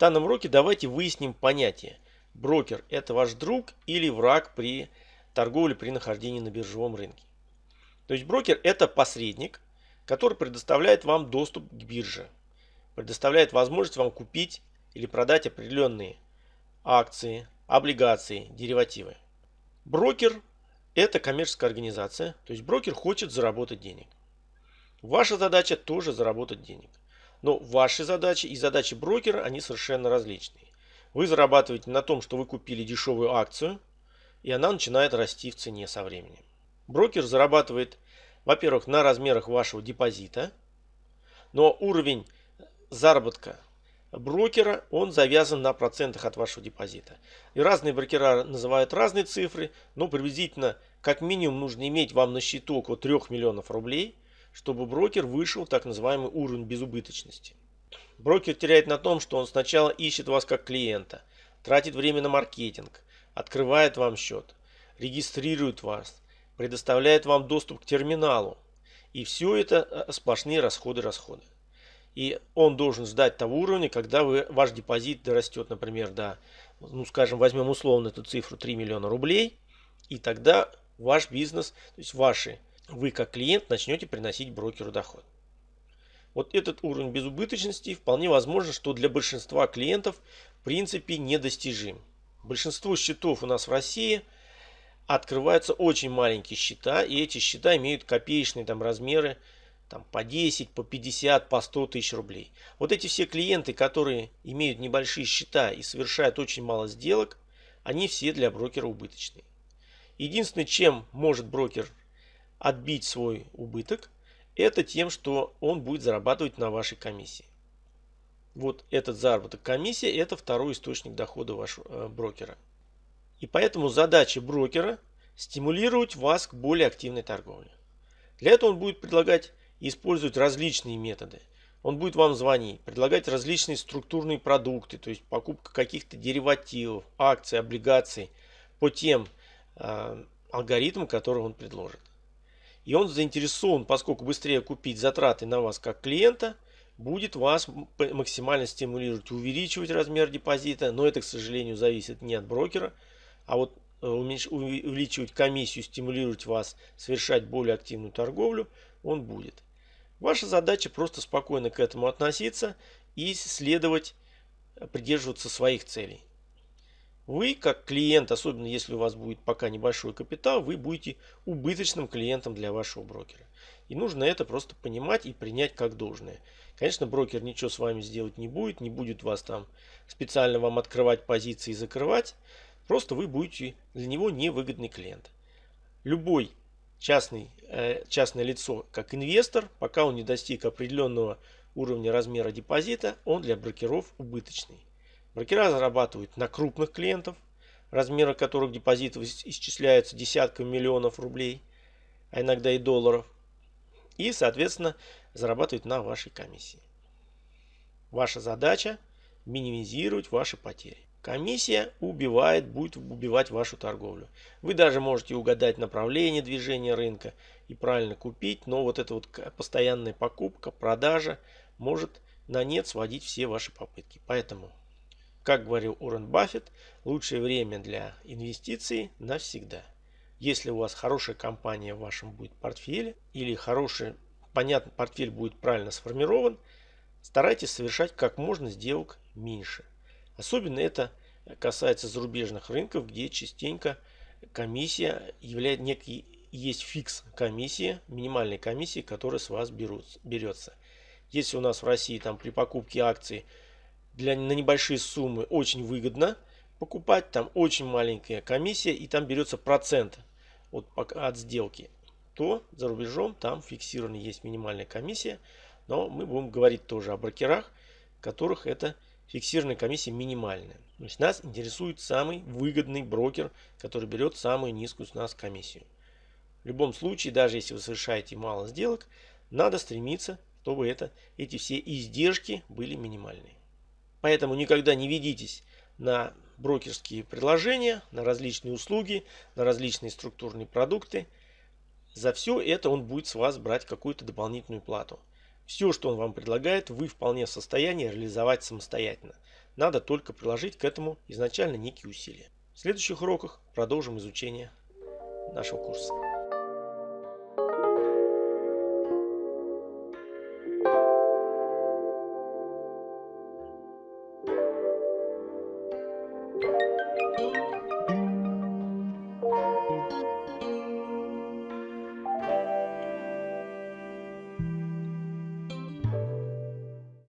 данном уроке давайте выясним понятие. Брокер – это ваш друг или враг при торговле при нахождении на биржевом рынке. То есть брокер – это посредник, который предоставляет вам доступ к бирже, предоставляет возможность вам купить или продать определенные акции, облигации, деривативы. Брокер – это коммерческая организация, то есть брокер хочет заработать денег. Ваша задача тоже заработать денег. Но ваши задачи и задачи брокера, они совершенно различные. Вы зарабатываете на том, что вы купили дешевую акцию, и она начинает расти в цене со временем. Брокер зарабатывает, во-первых, на размерах вашего депозита, но уровень заработка брокера, он завязан на процентах от вашего депозита. И разные брокера называют разные цифры, но приблизительно как минимум нужно иметь вам на счету около 3 миллионов рублей, чтобы брокер вышел так называемый уровень безубыточности. Брокер теряет на том, что он сначала ищет вас как клиента, тратит время на маркетинг, открывает вам счет, регистрирует вас, предоставляет вам доступ к терминалу. И все это э, сплошные расходы-расходы. И он должен ждать того уровня, когда вы, ваш депозит дорастет, например, до, ну скажем, возьмем условно эту цифру 3 миллиона рублей. И тогда ваш бизнес, то есть ваши, вы как клиент начнете приносить брокеру доход. Вот этот уровень безубыточности вполне возможно, что для большинства клиентов в принципе недостижим. Большинство счетов у нас в России открываются очень маленькие счета, и эти счета имеют копеечные там размеры там, по 10, по 50, по 100 тысяч рублей. Вот эти все клиенты, которые имеют небольшие счета и совершают очень мало сделок, они все для брокера убыточные. Единственное, чем может брокер отбить свой убыток, это тем, что он будет зарабатывать на вашей комиссии. Вот этот заработок комиссии – это второй источник дохода вашего э, брокера. И поэтому задача брокера – стимулировать вас к более активной торговле. Для этого он будет предлагать использовать различные методы. Он будет вам звонить, предлагать различные структурные продукты, то есть покупка каких-то деривативов, акций, облигаций по тем э, алгоритмам, которые он предложит. И он заинтересован, поскольку быстрее купить затраты на вас как клиента, будет вас максимально стимулировать, увеличивать размер депозита. Но это, к сожалению, зависит не от брокера. А вот э, увеличивать комиссию, стимулировать вас совершать более активную торговлю, он будет. Ваша задача просто спокойно к этому относиться и следовать, э, придерживаться своих целей. Вы, как клиент, особенно если у вас будет пока небольшой капитал, вы будете убыточным клиентом для вашего брокера. И нужно это просто понимать и принять как должное. Конечно, брокер ничего с вами сделать не будет, не будет вас там специально вам открывать позиции и закрывать. Просто вы будете для него невыгодный клиент. Любой частный, э, частное лицо, как инвестор, пока он не достиг определенного уровня размера депозита, он для брокеров убыточный. Брокера зарабатывают на крупных клиентов, размеры которых депозитов исчисляются десятками миллионов рублей, а иногда и долларов. И, соответственно, зарабатывают на вашей комиссии. Ваша задача минимизировать ваши потери. Комиссия убивает, будет убивать вашу торговлю. Вы даже можете угадать направление движения рынка и правильно купить, но вот эта вот постоянная покупка, продажа может на нет сводить все ваши попытки. Поэтому как говорил Уоррен Баффет, лучшее время для инвестиций навсегда. Если у вас хорошая компания в вашем будет портфеле или хороший, понятно, портфель будет правильно сформирован, старайтесь совершать как можно сделок меньше. Особенно это касается зарубежных рынков, где частенько комиссия является некий есть фикс комиссия, минимальной комиссии, которая с вас берется. Если у нас в России там при покупке акций для, на небольшие суммы очень выгодно покупать. Там очень маленькая комиссия и там берется процент от, от сделки. То за рубежом там фиксированно есть минимальная комиссия. Но мы будем говорить тоже о брокерах, которых это фиксированная комиссия минимальная. То есть нас интересует самый выгодный брокер, который берет самую низкую с нас комиссию. В любом случае, даже если вы совершаете мало сделок, надо стремиться, чтобы это, эти все издержки были минимальные. Поэтому никогда не ведитесь на брокерские предложения, на различные услуги, на различные структурные продукты. За все это он будет с вас брать какую-то дополнительную плату. Все, что он вам предлагает, вы вполне в состоянии реализовать самостоятельно. Надо только приложить к этому изначально некие усилия. В следующих уроках продолжим изучение нашего курса.